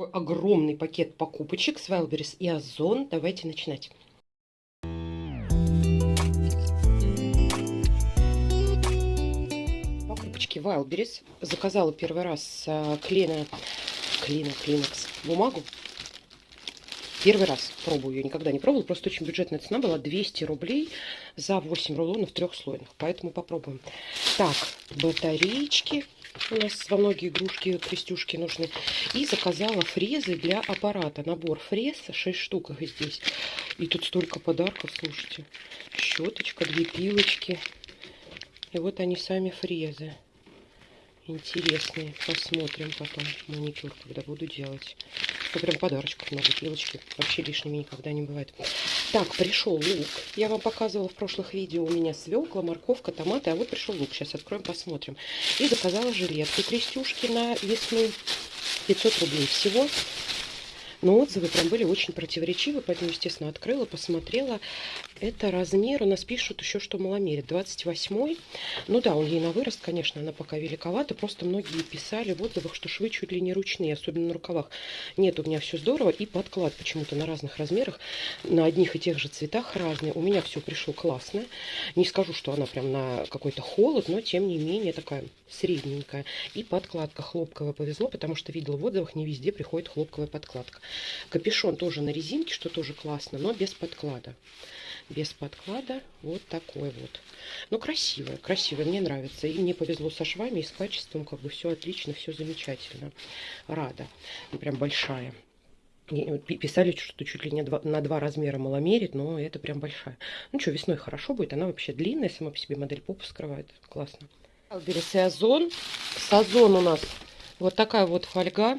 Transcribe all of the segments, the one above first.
Такой огромный пакет покупочек с Wildberries и Озон. Давайте начинать. Покупочки Wildberries. Заказала первый раз а, клина, клина, клинекс бумагу. Первый раз пробую, ее никогда не пробовала, просто очень бюджетная цена была 200 рублей за 8 рулонов трехслойных, поэтому попробуем. Так, батареечки, у нас во многие игрушки, крестюшки нужны. И заказала фрезы для аппарата. Набор фрез, 6 штук их здесь. И тут столько подарков, слушайте. Щеточка, две пилочки. И вот они сами фрезы интересные. Посмотрим потом маникюр, когда буду делать. Ну, прям подарочков много, пилочки. Вообще лишними никогда не бывает. Так, пришел лук. Я вам показывала в прошлых видео. У меня свекла, морковка, томаты. А вот пришел лук. Сейчас откроем, посмотрим. И заказала жилетки крестюшки на весну. 500 рублей всего. Но отзывы прям были очень противоречивы, поэтому, естественно, открыла, посмотрела. Это размер, у нас пишут еще, что маломерит, 28 Ну да, он ей на вырост, конечно, она пока великовата. Просто многие писали в отзывах, что швы чуть ли не ручные, особенно на рукавах. Нет, у меня все здорово. И подклад почему-то на разных размерах, на одних и тех же цветах разные. У меня все пришло классно. Не скажу, что она прям на какой-то холод, но тем не менее такая средненькая. И подкладка хлопковая повезло, потому что видела в отзывах, не везде приходит хлопковая подкладка. Капюшон тоже на резинке, что тоже классно, но без подклада. Без подклада вот такой вот. Ну, красивая, красивая, мне нравится. И мне повезло со швами и с качеством, как бы все отлично, все замечательно. Рада. Прям большая. Писали, что чуть ли не на два размера маломерит, но это прям большая. Ну что, весной хорошо будет. Она вообще длинная, сама по себе модель попу скрывает. Классно. Альберес и Озон. С Озон у нас вот такая вот фольга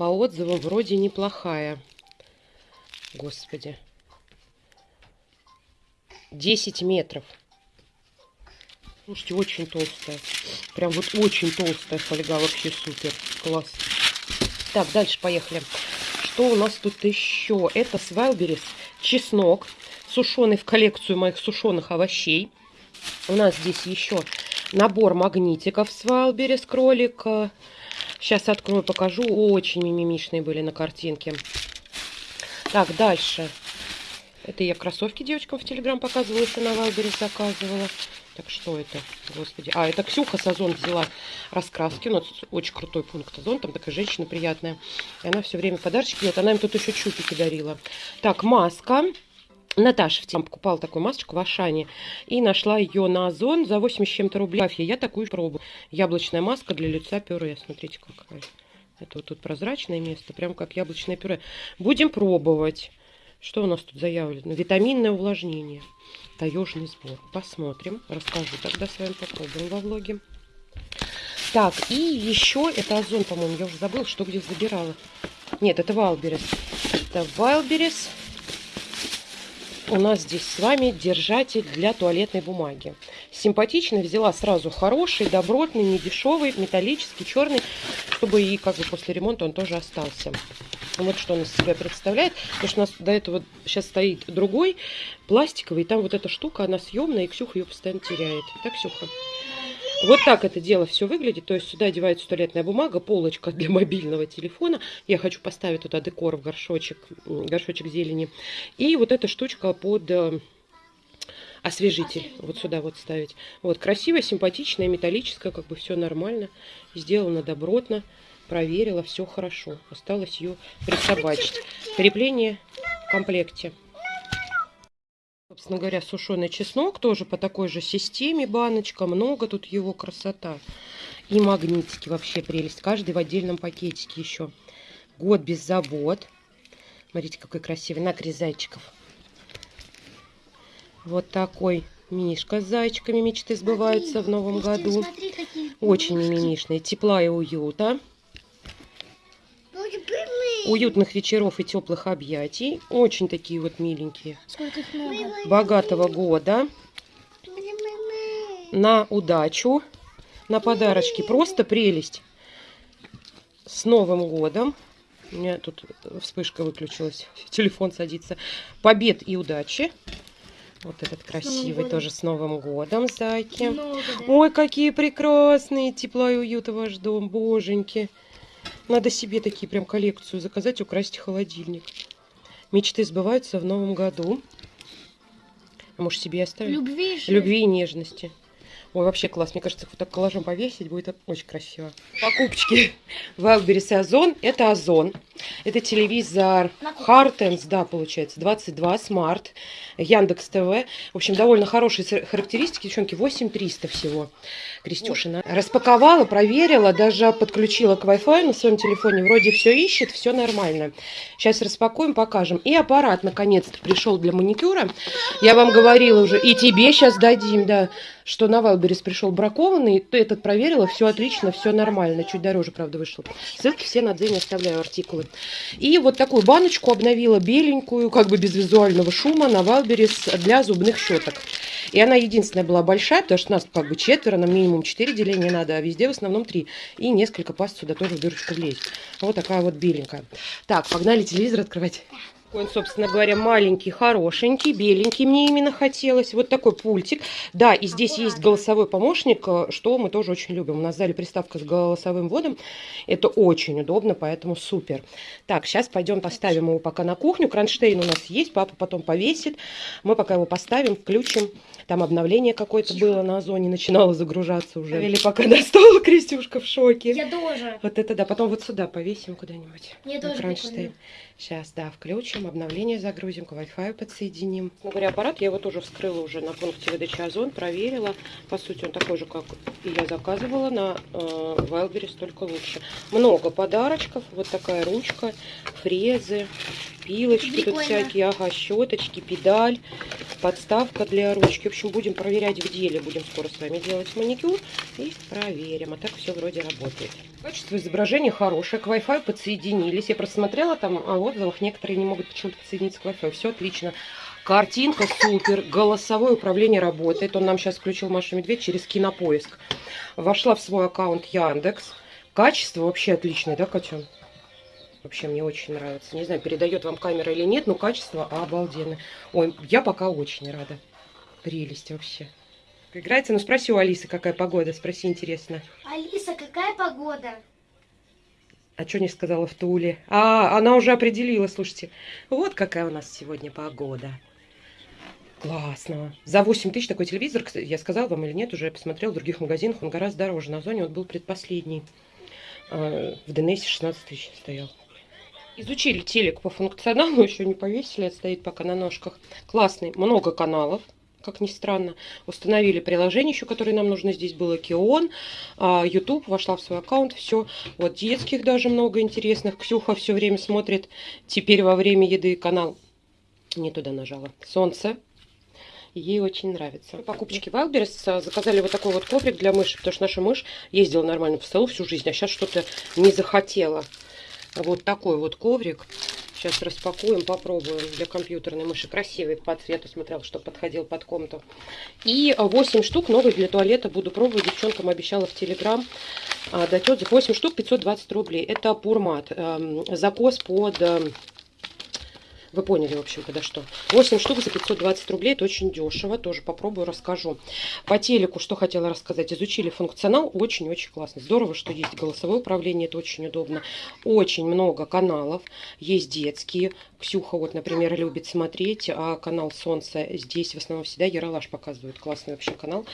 по отзывам вроде неплохая. Господи. 10 метров. Слушайте, очень толстая. Прям вот очень толстая фольга. Вообще супер. Класс. Так, дальше поехали. Что у нас тут еще? Это с Wildberries чеснок, сушеный в коллекцию моих сушеных овощей. У нас здесь еще набор магнитиков с Wildberries кролика. Сейчас открою, покажу. Очень мимимишные были на картинке. Так, дальше. Это я кроссовки девочкам в Телеграм показывала, если на Вайбере заказывала. Так, что это? Господи. А, это Ксюха с Озон взяла раскраски. У нас очень крутой пункт Озон. Там такая женщина приятная. И она все время подарочки делает. Она им тут еще чупики дарила. Так, маска. Наташа в тем покупала такую масочку в Ашане и нашла ее на Озон за 80 чем-то рублей. Я такую пробую. Яблочная маска для лица пюре. Смотрите, какая. Это вот тут прозрачное место, прям как яблочное пюре. Будем пробовать. Что у нас тут заявлено? Витаминное увлажнение. Таежный сбор. Посмотрим. Расскажу тогда с вами попробуем во влоге. Так, и еще это Озон, по-моему, я уже забыла, что где забирала. Нет, это Вайлберес. Это Вайлберес у нас здесь с вами держатель для туалетной бумаги. Симпатично, взяла сразу хороший, добротный, недешевый, металлический, черный, чтобы и как бы после ремонта он тоже остался. Вот что он из себя представляет. Потому что у нас до этого сейчас стоит другой, пластиковый, и там вот эта штука, она съемная, и Ксюха ее постоянно теряет. Так, Ксюха? Вот так это дело все выглядит. То есть сюда одевается туалетная бумага, полочка для мобильного телефона. Я хочу поставить туда декор в горшочек, горшочек зелени. И вот эта штучка под э, освежитель. Вот сюда вот ставить. Вот красивая, симпатичная, металлическая, как бы все нормально. Сделано добротно. Проверила, все хорошо. Осталось ее присобачить. Крепление в комплекте. Собственно говоря, сушеный чеснок тоже по такой же системе баночка. Много тут его красота. И магнитики вообще прелесть. Каждый в отдельном пакетике еще. Год без забот. Смотрите, какой красивый. Накрез зайчиков. Вот такой мишка с зайчиками мечты сбываются в новом году. Очень мимимишный. Тепла и уюта уютных вечеров и теплых объятий. Очень такие вот миленькие. Богатого года. На удачу. На подарочки. Просто прелесть. С Новым годом. У меня тут вспышка выключилась. Телефон садится. Побед и удачи. Вот этот красивый тоже с Новым годом, зайки. Ой, какие прекрасные. Тепла и уюта ваш дом, боженьки. Надо себе такие прям коллекцию заказать, украсть холодильник. Мечты сбываются в новом году. А может себе оставить? Любви же. Любви и нежности. Ой, вообще класс. Мне кажется, вот так коллажом повесить будет очень красиво. Покупочки Wildberries и Озон. Это Озон. Это телевизор. Хартенс, да, получается, 22 Smart, Яндекс ТВ. В общем, довольно хорошие характеристики, девчонки, 8300 всего. Крестюшина распаковала, проверила, даже подключила к Wi-Fi на своем телефоне. Вроде все ищет, все нормально. Сейчас распакуем, покажем. И аппарат наконец-то пришел для маникюра. Я вам говорила уже, и тебе сейчас дадим, да, что на Wildberries пришел бракованный. Ты этот проверила, все отлично, все нормально. Чуть дороже, правда, вышло. Ссылки все на Дзене оставляю, артикулы. И вот такую баночку обновила, беленькую, как бы без визуального шума, на Wildberries для зубных щеток. И она единственная была большая, потому что нас как бы четверо, нам минимум четыре деления надо, а везде в основном три. И несколько паст сюда тоже в дырочку влезть. Вот такая вот беленькая. Так, погнали телевизор открывать. Он, собственно говоря, маленький, хорошенький, беленький мне именно хотелось. Вот такой пультик. Да, и здесь есть голосовой помощник, э, что мы тоже очень любим. У нас в зале приставка с голосовым вводом. Это очень удобно, поэтому супер. Так, сейчас пойдем поставим его пока на кухню. Кронштейн у нас есть, папа потом повесит. Мы пока его поставим, включим. Там обновление какое-то было на озоне, начинало загружаться уже. Или пока на стол, Крестюшка в шоке. Я тоже. Вот это да, потом вот сюда повесим куда-нибудь. Мне тоже кронштейн. прикольно. Сейчас, да, включим, обновление загрузим, к Wi-Fi подсоединим. Говоря, аппарат я его тоже вскрыла уже на пункте выдачи Озон, проверила. По сути, он такой же, как и я заказывала на э, Wildberries, только лучше. Много подарочков, вот такая ручка, фрезы, пилочки тут Прикольно. всякие, ага, щеточки, педаль, подставка для ручки. В общем, будем проверять в деле, будем скоро с вами делать маникюр и проверим. А так все вроде работает. Качество изображения хорошее, к Wi-Fi подсоединились. Я просмотрела там о отзывах, некоторые не могут почему-то подсоединиться к Wi-Fi. Все отлично. Картинка супер, голосовое управление работает. Он нам сейчас включил Машу Медведь через кинопоиск. Вошла в свой аккаунт Яндекс. Качество вообще отличное, да, Катя? Вообще мне очень нравится. Не знаю, передает вам камера или нет, но качество обалденное. Ой, я пока очень рада. Прелесть вообще. Играется? Ну спроси у Алисы, какая погода. Спроси, интересно. Алиса, какая погода? А что не сказала в Туле? А, она уже определила, слушайте. Вот какая у нас сегодня погода. Классно. За 8 тысяч такой телевизор, я сказала вам или нет, уже я посмотрел в других магазинах, он гораздо дороже. На зоне он был предпоследний. А, В ДНС 16 тысяч стоял. Изучили телек по функционалу, еще не повесили, это стоит пока на ножках. Классный, много каналов, как ни странно. Установили приложение еще, которое нам нужно. Здесь было Кион, а, YouTube, вошла в свой аккаунт, все. Вот детских даже много интересных. Ксюха все время смотрит. Теперь во время еды канал не туда нажала. Солнце. Ей очень нравится. Покупочки Wildberries. а, Заказали вот такой вот коврик для мыши, потому что наша мышь ездила нормально по столу всю жизнь, а сейчас что-то не захотела. Вот такой вот коврик. Сейчас распакуем, попробуем для компьютерной мыши. Красивый по цвету, смотрел, что подходил под комнату. И 8 штук новых для туалета буду пробовать. Девчонкам обещала в Телеграм а, дать отзыв. 8 штук 520 рублей. Это пурмат. эм, Закос под... Вы поняли, в общем, когда что. 8 штук за 520 рублей. Это очень дешево. Тоже попробую, расскажу. По телеку, что хотела рассказать. Изучили функционал. Очень-очень классно. Здорово, что есть голосовое управление. Это очень удобно. Очень много каналов. Есть детские. Ксюха, вот, например, любит смотреть. А канал Солнце здесь в основном всегда Яралаш показывает. Классный вообще канал.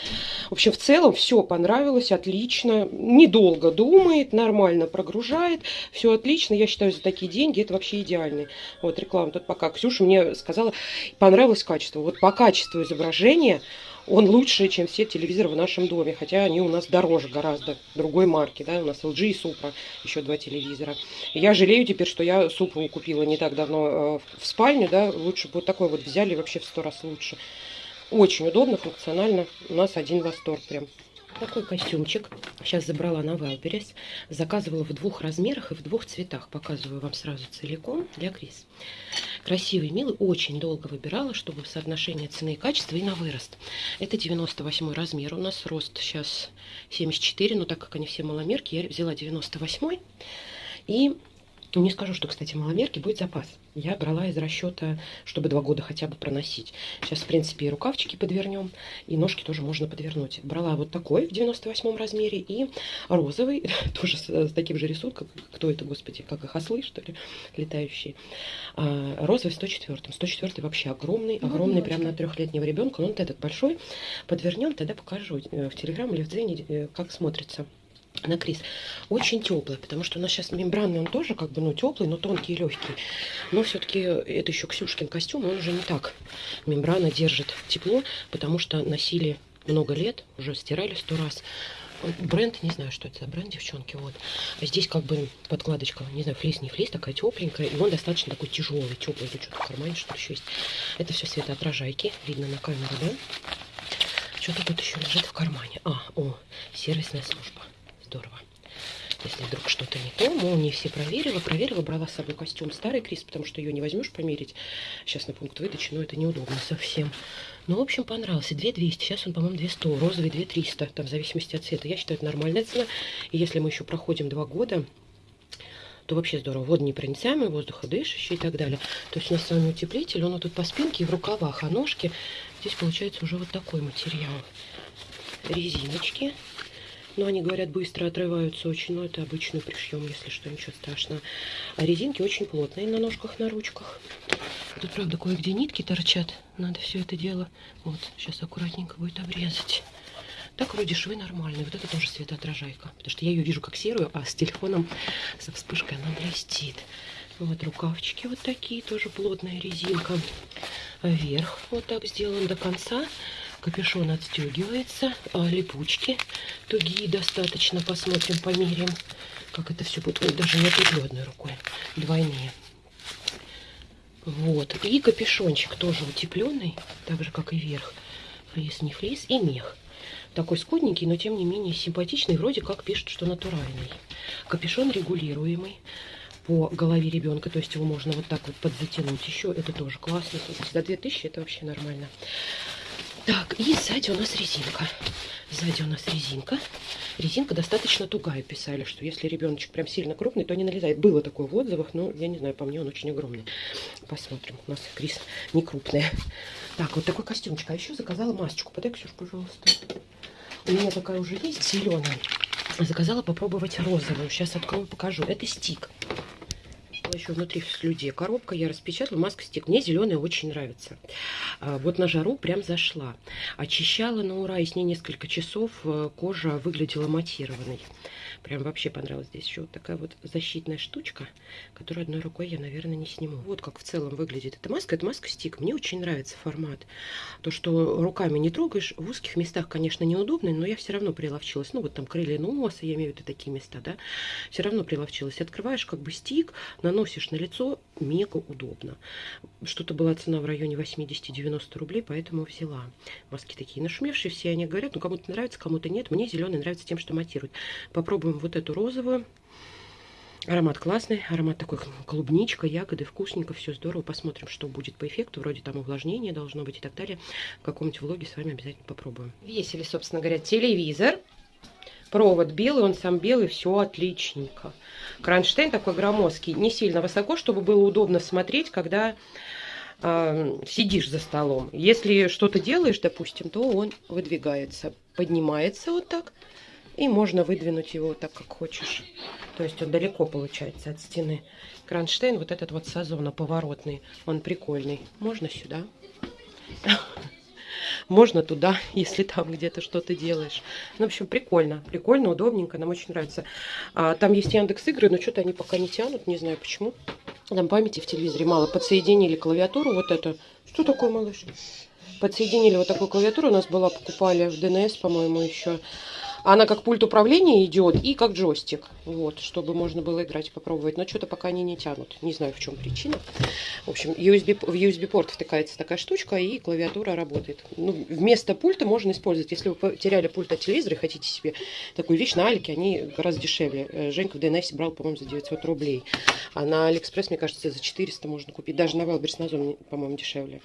В общем, в целом все понравилось. Отлично. Недолго думает. Нормально прогружает. Все отлично. Я считаю, за такие деньги это вообще идеальный. Вот реклама тут пока. Ксюша мне сказала, понравилось качество. Вот по качеству изображения он лучше, чем все телевизоры в нашем доме, хотя они у нас дороже гораздо, другой марки, да, у нас LG и Supra, еще два телевизора. Я жалею теперь, что я Supra купила не так давно э, в спальню, да, лучше бы вот такой вот взяли, вообще в сто раз лучше. Очень удобно, функционально, у нас один восторг прям. Такой костюмчик. Сейчас забрала на Wildberries. Заказывала в двух размерах и в двух цветах. Показываю вам сразу целиком для Крис. Красивый, милый. Очень долго выбирала, чтобы соотношение цены и качества и на вырост. Это 98 размер. У нас рост сейчас 74, но так как они все маломерки, я взяла 98. И Не скажу, что, кстати, маломерки будет запас. Я брала из расчета, чтобы два года хотя бы проносить. Сейчас, в принципе, и рукавчики подвернем, и ножки тоже можно подвернуть. Брала вот такой в 98 размере и розовый, тоже с, с таким же рисунком. Кто это, господи, как их ослы, что ли, летающие. А, розовый 104. 104 вообще огромный, Ну, огромный, прям на трехлетнего ребенка. Ну, вот этот большой. Подвернем, тогда покажу э, в Телеграм или в Дзене, э, как смотрится на Крис. Очень теплый, потому что у нас сейчас мембранный, он тоже как бы, ну, теплый, но тонкий и легкий. Но все-таки это еще Ксюшкин костюм, он уже не так. Мембрана держит тепло, потому что носили много лет, уже стирали сто раз. Бренд, не знаю, что это за бренд, девчонки, вот. А здесь как бы подкладочка, не знаю, флис, не флис, такая тепленькая, и он достаточно такой тяжелый, теплый, тут что-то в кармане, что еще есть. Это все светоотражайки, видно на камеру, да? Что-то тут еще лежит в кармане. А, о, сервисная служба. Здорово. Если вдруг что-то не то, молнии все проверила, проверила, брала с собой костюм старый Крис, потому что ее не возьмешь померить сейчас на пункт выдачи, но это неудобно совсем. Ну, в общем, понравился. 2200, сейчас он, по-моему, 200, розовый 2300, там в зависимости от цвета. Я считаю, это нормальная цена. И если мы еще проходим два года, то вообще здорово. Водонепроницаемый, воздуходышащий и так далее. То есть у нас с вами утеплитель, он вот тут по спинке и в рукавах, а ножки здесь получается уже вот такой материал. Резиночки. Но они, говорят, быстро отрываются очень, но это обычно пришьем, если что, ничего страшного. А резинки очень плотные на ножках, на ручках. Тут, правда, кое-где нитки торчат. Надо все это дело, вот, сейчас аккуратненько будет обрезать. Так вроде швы нормальные. Вот это тоже светоотражайка. Потому что я ее вижу как серую, а с телефоном со вспышкой она блестит. Вот рукавчики вот такие, тоже плотная резинка. А Верх вот так сделан до конца. Капюшон отстегивается. А липучки тугие достаточно. Посмотрим, померяем, как это все будет. Ой, даже не отлеплю одной рукой. Двойные. Вот. И капюшончик тоже утепленный, так же, как и верх. Флис, не флис. И мех. Такой скудненький, но тем не менее симпатичный. Вроде как пишут, что натуральный. Капюшон регулируемый по голове ребенка. То есть его можно вот так вот подзатянуть еще. Это тоже классно. За 2000 это вообще нормально. Так, и сзади у нас резинка. Сзади у нас резинка. Резинка достаточно тугая, писали, что если ребеночек прям сильно крупный, то не налезает. Было такое в отзывах, но я не знаю, по мне он очень огромный. Посмотрим. У нас Крис не крупная. Так, вот такой костюмчик. А еще заказала масочку. Подай, Ксюш, пожалуйста. У меня такая уже есть, зеленая. Заказала попробовать розовую. Сейчас открою, покажу. Это стик. Еще внутри в слюде коробка, я распечатала, маска стик. Мне зеленая очень нравится. А, Вот на жару прям зашла. Очищала на ура, и с ней несколько часов э, кожа выглядела матированной. Прям вообще понравилось. Здесь еще вот такая вот защитная штучка, которую одной рукой я, наверное, не сниму. Вот как в целом выглядит эта маска. Это маска стик. Мне очень нравится формат. То, что руками не трогаешь, в узких местах, конечно, неудобно, но я все равно приловчилась. Ну, вот там крылья носа, я имею в виду такие места, да. Все равно приловчилась. Открываешь как бы стик, наносишь на лицо, мега удобно. Что-то была цена в районе 80-90 рублей, поэтому взяла. Маски такие нашумевшие, все они говорят, ну, кому-то нравится, кому-то нет. Мне зеленый нравится тем, что матирует. Попробуем вот эту розовую. Аромат классный, аромат такой клубничка, ягоды, вкусненько, все здорово. Посмотрим, что будет по эффекту. Вроде там увлажнение должно быть и так далее. В каком-нибудь влоге с вами обязательно попробуем. Весили, собственно говоря, телевизор. Провод белый, он сам белый, все отличненько. Кронштейн такой громоздкий, не сильно высоко, чтобы было удобно смотреть, когда э, сидишь за столом. Если что-то делаешь, допустим, то он выдвигается, поднимается вот так, и можно выдвинуть его так, как хочешь. То есть он далеко получается от стены. Кронштейн вот этот вот сазона поворотный, он прикольный. Можно сюда. Можно туда, если там где-то что-то делаешь. Ну, в общем, прикольно. Прикольно, удобненько, нам очень нравится. А, там есть Яндекс игры, но что-то они пока не тянут, не знаю почему. Там памяти в телевизоре мало. Подсоединили клавиатуру вот это. Что такое, малыш? Подсоединили вот такую клавиатуру. У нас была, покупали в ДНС, по-моему, еще. Она как пульт управления идет и как джойстик. Вот, чтобы можно было играть попробовать. Но что-то пока они не тянут. Не знаю, в чем причина. В общем, USB, в USB-порт втыкается такая штучка, и клавиатура работает. Ну, вместо пульта можно использовать. Если вы потеряли пульт от телевизора и хотите себе такую вещь на Алике, они гораздо дешевле. Э, Женька в ДНС брал, по-моему, за 900 рублей. А на Алиэкспресс, мне кажется, за 400 можно купить. Даже на Валберс на Озон, по-моему, дешевле.